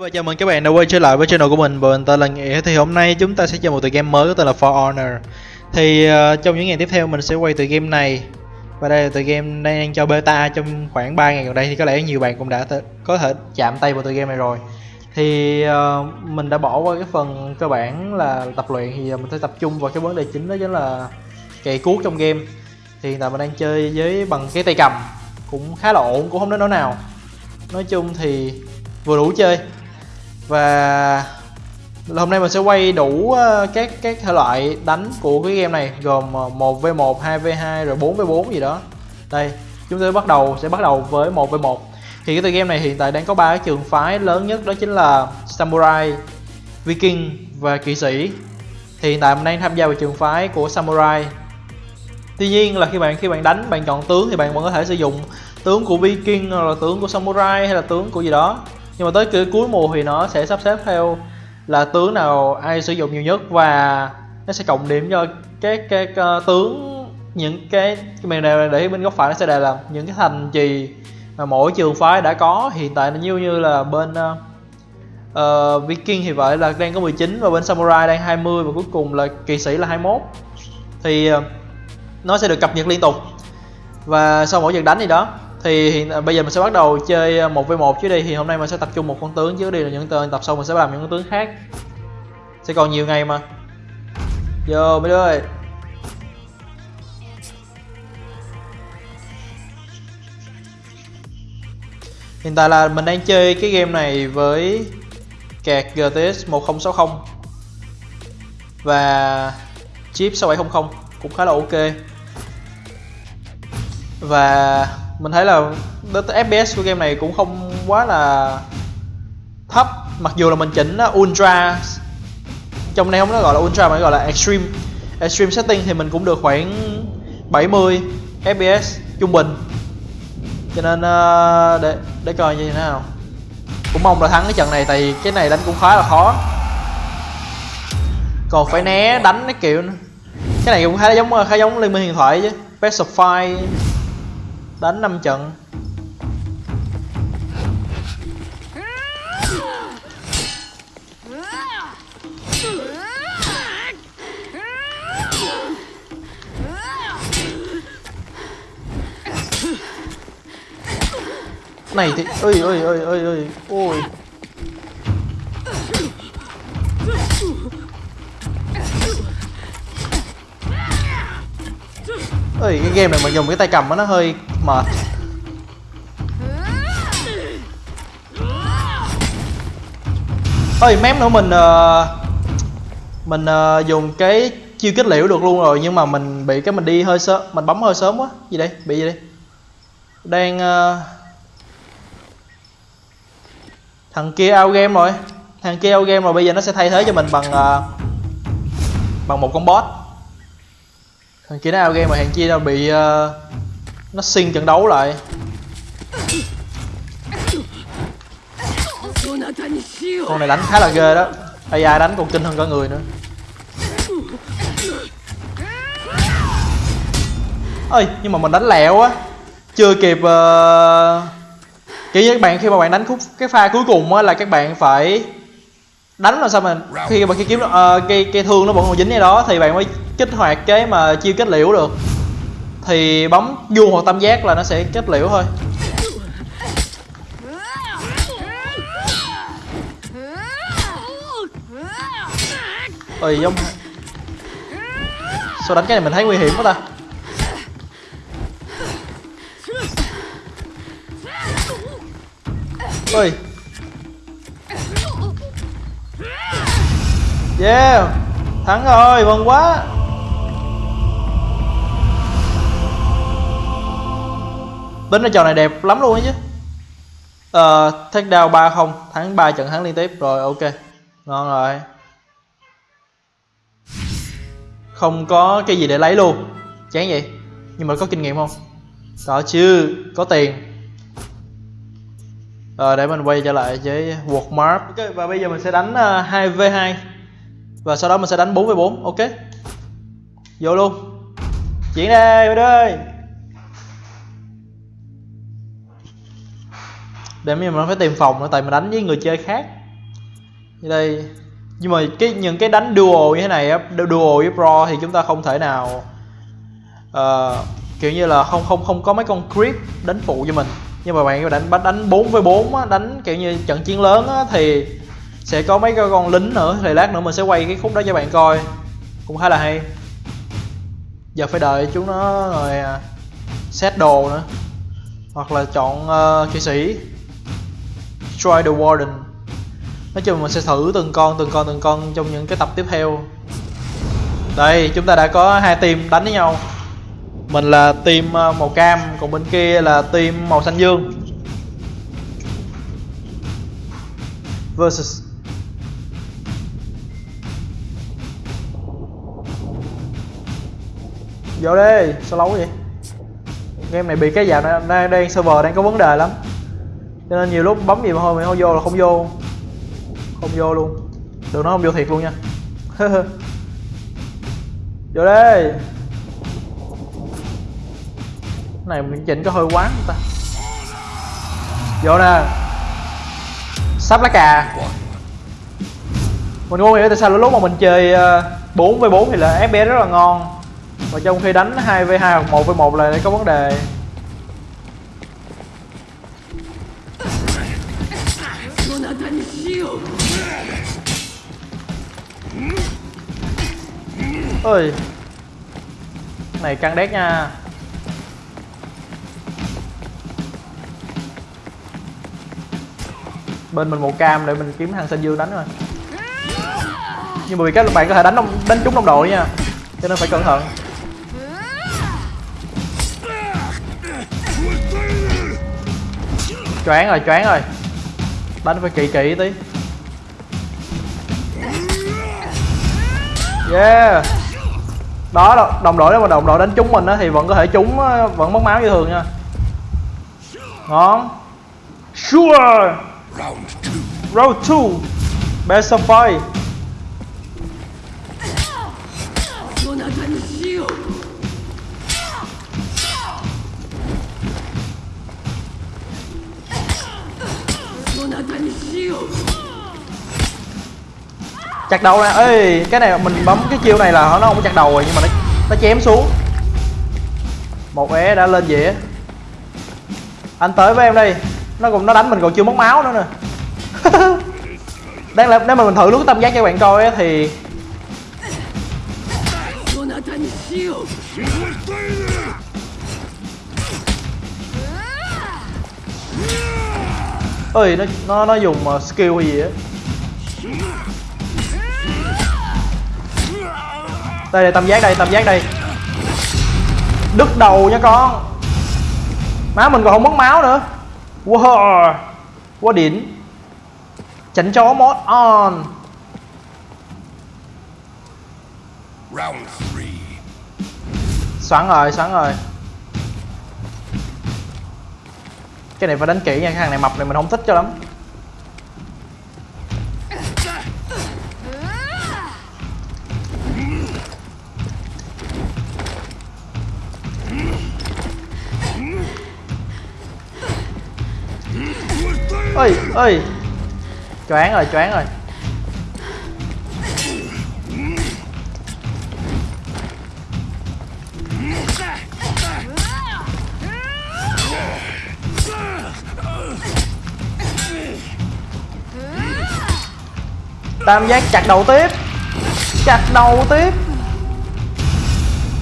Và chào mừng các bạn đã quay trở lại với channel của mình, mình tên là Nghĩa Thì hôm nay chúng ta sẽ chơi một tựa game mới có tên là For Honor. Thì uh, trong những ngày tiếp theo mình sẽ quay tựa game này. Và đây là tựa game đang cho beta trong khoảng 3 ngày gần đây Thì có lẽ nhiều bạn cũng đã có thể chạm tay vào tựa game này rồi. Thì uh, mình đã bỏ qua cái phần cơ bản là tập luyện Thì mình sẽ tập trung vào cái vấn đề chính đó chính là cày cuốc trong game. Thì hiện tại mình đang chơi với bằng cái tay cầm Cũng khá là ổn, cũng không đến nỗi nào. Nói chung thì vừa đủ chơi và hôm nay mình sẽ quay đủ ờ, các các thể loại đánh của cái game này gồm ờ, 1v1, 2v2 rồi 4v4 gì đó. Đây, chúng tôi bắt đầu sẽ bắt đầu với 1v1. Thì cái tựa game này hiện tại đang có ba cái trường phái lớn nhất đó chính là Samurai, Viking và Kỵ sĩ. Thì hiện tại mình đang tham gia vào trường phái của Samurai. Tuy nhiên là khi bạn khi bạn đánh bạn chọn tướng thì bạn vẫn có thể sử dụng tướng của Viking hoặc là tướng của Samurai hay là tướng của gì đó nhưng mà tới cái cuối mùa thì nó sẽ sắp xếp theo là tướng nào ai sử dụng nhiều nhất và nó sẽ cộng điểm cho các cái uh, tướng những cái mình này để bên góc phải nó sẽ đề là những cái thành trì mà mỗi trường phái đã có hiện tại nhiêu như là bên uh, uh, Viking thì vậy là đang có 19 và bên Samurai đang 20 và cuối cùng là kỵ sĩ là 21 thì uh, nó sẽ được cập nhật liên tục. Và sau mỗi trận đánh gì đó thì hiện bây giờ mình sẽ bắt đầu chơi à, một v một chứ đi. Thì hôm nay mình sẽ tập trung một con tướng chứ đi là những tên tập sau mình sẽ làm những con tướng khác. Sẽ còn nhiều ngày mà. Vô, mấy đứa ơi. Hiện tại là mình đang chơi cái game này với kẹt GTX 1060 và chip 6700 cũng khá là ok. Và mình thấy là FPS của game này cũng không quá là thấp. Mặc dù là mình chỉnh ultra. Trong này không nó gọi là ultra mà nó gọi là extreme. Extreme setting thì mình cũng được khoảng 70 fps trung bình. Cho nên uh, để để coi như thế nào. Cũng mong là thắng cái trận này tại vì cái này đánh cũng khá là khó. Còn phải né đánh cái kiểu cái này cũng khá giống khá giống liên minh huyền thoại chứ. Best of five đánh 5 trận. Này thì ơi ơi ơi ơi ơi ôi. Ơi cái game này mà dùng cái tay cầm nó hơi mệt. Ơi mém nữa mình uh, mình uh, dùng cái chiêu kết liễu được luôn rồi nhưng mà mình bị cái mình đi hơi sớm mình bấm hơi sớm quá. Gì đây? Bị gì đây? Đang uh, thằng kia out game rồi. Thằng kia out game rồi bây giờ nó sẽ thay thế cho mình bằng uh, bằng một con boss thằng kia nó out game mà thằng kia nó bị uh, nó xin trận đấu lại. Con này đánh khá là ghê đó. Ai đánh còn kinh hơn cả người nữa. Ơi nhưng mà mình đánh lẹo á. Chưa kịp uh... kiểu như các bạn khi mà bạn đánh khúc cái pha cuối cùng á là các bạn phải đánh làm sao mà khi mà khi kiếm uh, cây cây thương nó vẫn còn dính ở đó thì bạn mới kích hoạt cái mà chiêu kết liễu được thì bấm vuông hoặc tam giác là nó sẽ kết liễu thôi. Ơi giống sao đánh cái này mình thấy nguy hiểm quá ta? Ơi yeah, thắng rồi mừng quá. Tính ra trò này đẹp lắm luôn ấy chứ. Ờ uh, take down ba không thắng 3 trận thắng liên tiếp. Rồi ok. Ngon rồi. Không có cái gì để lấy luôn. Chán vậy. Nhưng mà có kinh nghiệm không? Có chứ có tiền. Rồi để mình quay trở lại với Walmart ok và bây giờ mình sẽ đánh ờ, uh, 2v2 và sau đó mình sẽ đánh 4v4 ok. Vô luôn. Chuyển đây vô để mình phải tìm phòng nữa tại mình đánh với người chơi khác. Đây. Nhưng mà cái những cái đánh duo như thế này duo với pro thì chúng ta không thể nào uh, kiểu như là không không không có mấy con creep đánh phụ cho mình. Nhưng mà bạn đánh bắt đánh 4 với 4 á, đánh kiểu như trận chiến lớn á, thì sẽ có mấy con lính nữa thì lát nữa mình sẽ quay cái khúc đó cho bạn coi. Cũng khá là hay. Giờ phải đợi chúng nó rồi xét set đồ nữa. Hoặc là chọn uh, kỵ sĩ. Destroy the warden. Nói chung mình sẽ thử từng con từng con từng con trong những cái tập tiếp theo. Đây, chúng ta đã có hai team đánh với nhau. Mình là team ờ, màu cam, còn bên kia là team màu xanh dương. Versus. Vô đi, sao lâu vậy? Game này bị cái dạo này đang server đang có vấn đề lắm cho nên nhiều lúc bấm gì mà thôi, mày không vô là không vô. Không vô luôn. Đừng nói không vô thiệt luôn nha. Vô đây cái này mình chỉnh có hơi quán ta. Vô nè. Sắp lá cà. Mình không hiểu tại sao lúc mà mình chơi ờ, 4 v 4 thì là FPS rất là ngon. Và trong khi đánh 2 v 2 hoặc 1 v 1 là có vấn đề. Ơi này căng đét nha. Bên mình một cam để mình kiếm thằng xanh dương đánh rồi. Nhưng mà vì các bạn có thể đánh đông, đánh trúng đồng đội nha. Cho nên phải cẩn thận. Choáng rồi choáng rồi. Đánh phải kỹ kỹ tí. Yeah đó đồng đội đó mà đồng đội đánh trúng mình á thì vẫn có thể trúng vẫn mất máu như thường nha. Ngon. Sure. Round two. Round two. Best of five chặt đầu nè ê, cái này mình bấm cái chiêu này là nó không có chặt đầu rồi, nhưng mà nó nó chém xuống. Một é đã lên dĩa. Anh tới với em đi nó cũng, nó đánh mình còn chưa mất máu nữa nè. Đang là nếu mà mình thử lúc tâm giác cho bạn coi thì ơi nó nó nó dùng ờ, skill hay gì á? Đây đây tam giác đây tam giác đây. Đứt đầu nha con. Má mình còn không mất máu nữa. Wow. Quá đỉnh. Chảnh chó mod on. Round three. xoắn rồi xoắn rồi. Cái này phải đánh kỹ nha cái thằng này mập này mình không thích cho lắm ơi choáng rồi choáng rồi. Tam giác chặt đầu tiếp. Chặt đầu tiếp.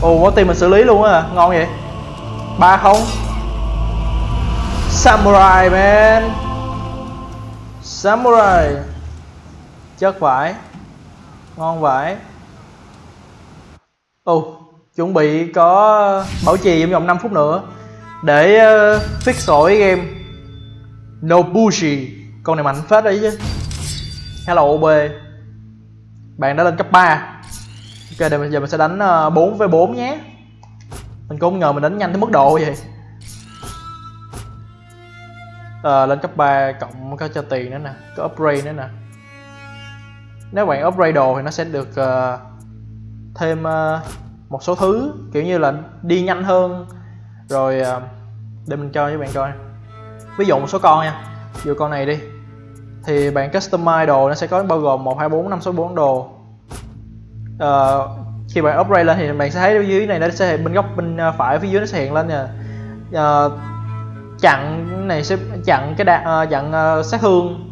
Ồ có tiền mình xử lý luôn á ngon vậy. ba không. Samurai, man. Samurai. Chất vải. Ngon vải. Ồ oh, Chuẩn bị có bảo trì trong vòng 5 phút nữa Để uh, fix sổi game. Nobushi. Con này mạnh phết đấy chứ. Hello OB Bạn đã lên cấp 3 Ok giờ mình sẽ đánh 4 ờ, với 4 nhé. Mình cũng không ngờ mình đánh nhanh tới mức độ vậy uh, lên cấp 3 cộng có cho tiền nữa nè có upgrade nữa nè. Nếu bạn upgrade đồ thì nó sẽ được uh, thêm uh, một số thứ kiểu như là đi nhanh hơn. Rồi uh, để mình cho với bạn coi. Ví dụ một số con nha. Ví dụ con này đi. Thì bạn customize đồ nó sẽ có bao gồm 1, 2, 4, 5, 6, 4 đồ. Uh, khi bạn upgrade lên thì bạn sẽ thấy ở dưới này nó sẽ hiện bên góc bên phải phía dưới nó sẽ hiện lên nè. Uh, chặn này sẽ chặn cái đạn uh, ờ, chặn uh, sát thương.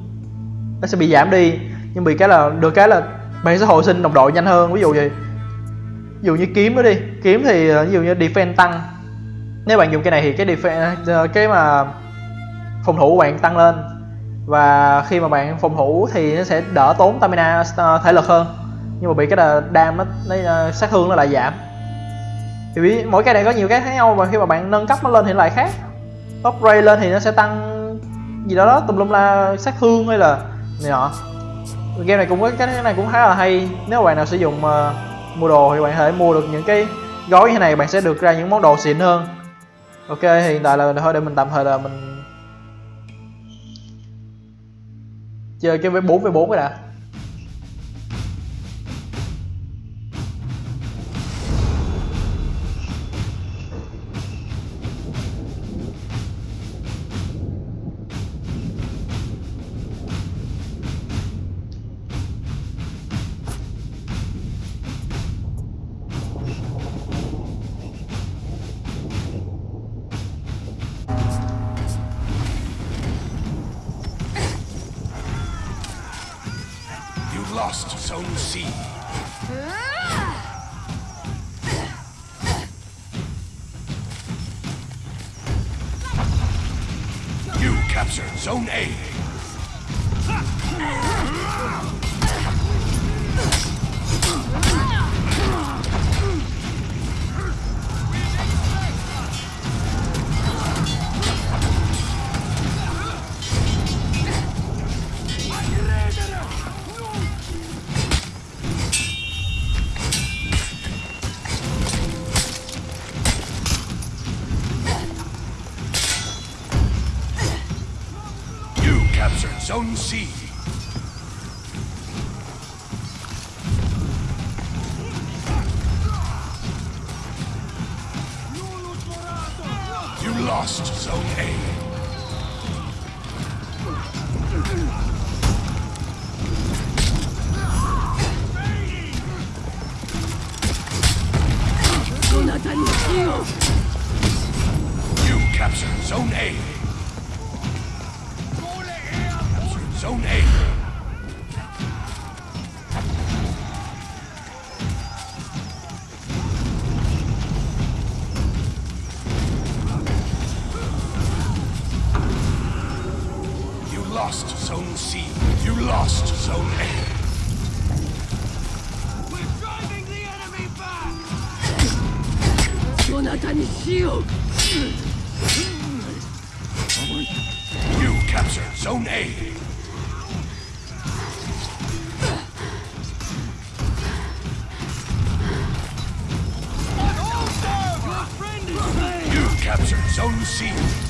Nó sẽ bị giảm đi nhưng bị cái là được cái là bạn sẽ hồi sinh đồng đội nhanh hơn. Ví dụ gì ví dụ như kiếm đó đi. Kiếm thì uh, ví dụ như defense tăng. Nếu bạn dùng cái này thì cái defense uh, cái mà phòng thủ của bạn tăng lên. Và khi mà bạn phòng thủ thì nó sẽ đỡ tốn stamina uh, thể lực hơn. Nhưng mà bị cái là đam nó, nó uh, sát thương nó lại giảm. Thì mỗi cái này có nhiều cái khác nhau và khi mà bạn nâng cấp nó lên thì lại khác upgrade lên thì nó sẽ tăng gì đó đó tùm lum la sát thương hay là này nọ. Game này cũng có cái này cũng khá là hay. Nếu bạn nào sử dụng uh, mua đồ thì bạn có thể mua được những cái gói như thế này bạn sẽ được ra những món đồ xịn hơn. Ok thì hiện tại là thôi để mình tạm thời là mình chơi cái với bốn với bốn cái đã. Lost Zone C. You captured Zone A. see. Zone C. You lost Zone A. We're driving the enemy back! You captured Zone A. You captured Zone C.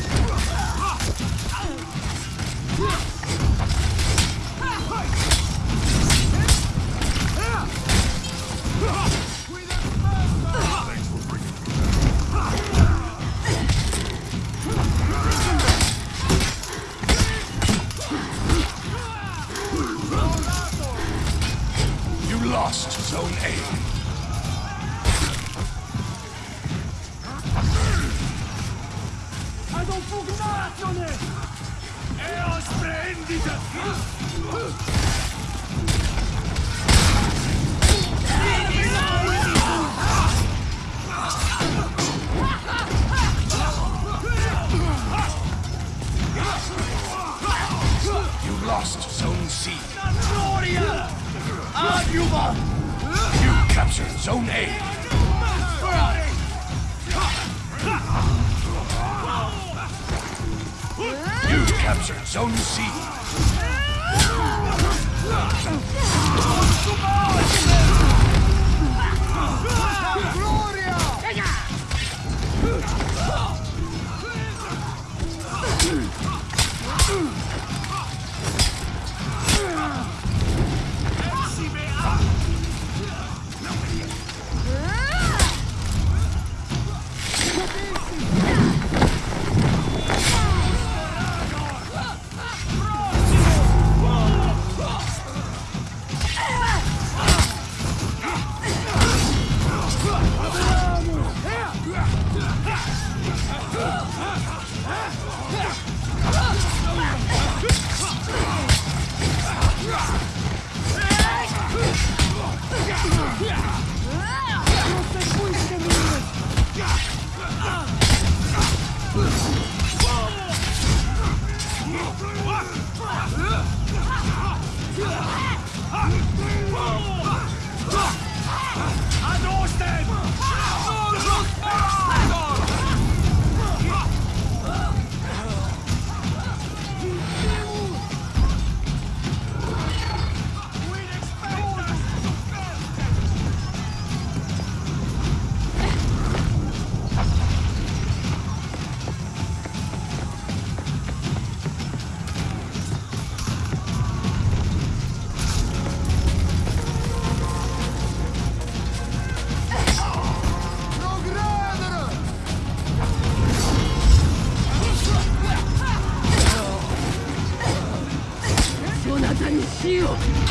shield!